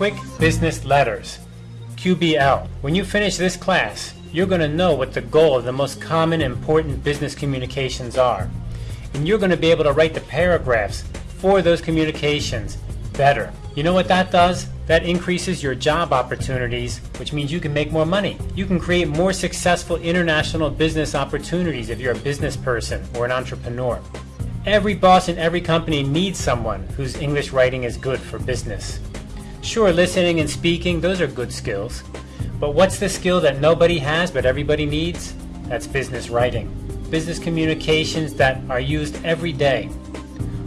Quick Business Letters, QBL. When you finish this class, you're going to know what the goal of the most common important business communications are. And you're going to be able to write the paragraphs for those communications better. You know what that does? That increases your job opportunities, which means you can make more money. You can create more successful international business opportunities if you're a business person or an entrepreneur. Every boss in every company needs someone whose English writing is good for business. Sure, listening and speaking, those are good skills. But what's the skill that nobody has but everybody needs? That's business writing. Business communications that are used every day.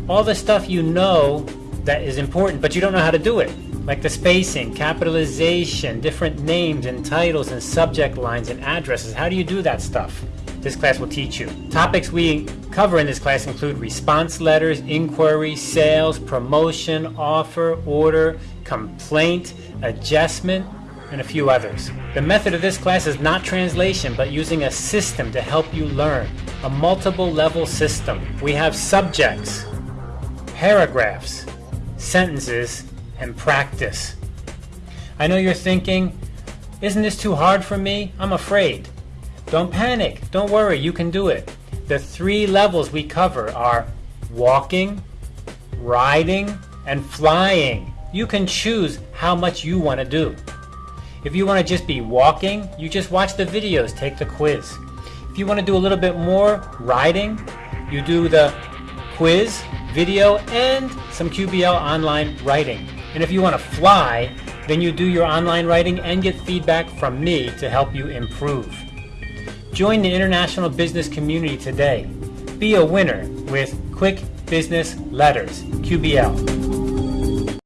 All the stuff you know that is important, but you don't know how to do it. Like the spacing, capitalization, different names and titles and subject lines and addresses. How do you do that stuff? This class will teach you. Topics we cover in this class include response letters, inquiry, sales, promotion, offer, order, complaint, adjustment, and a few others. The method of this class is not translation, but using a system to help you learn. A multiple level system. We have subjects, paragraphs, sentences, and practice. I know you're thinking, isn't this too hard for me? I'm afraid. Don't panic. Don't worry. You can do it. The three levels we cover are walking, riding, and flying. You can choose how much you want to do. If you want to just be walking, you just watch the videos, take the quiz. If you want to do a little bit more riding, you do the quiz, video, and some QBL online writing. And if you want to fly, then you do your online writing and get feedback from me to help you improve. Join the international business community today. Be a winner with Quick Business Letters, QBL.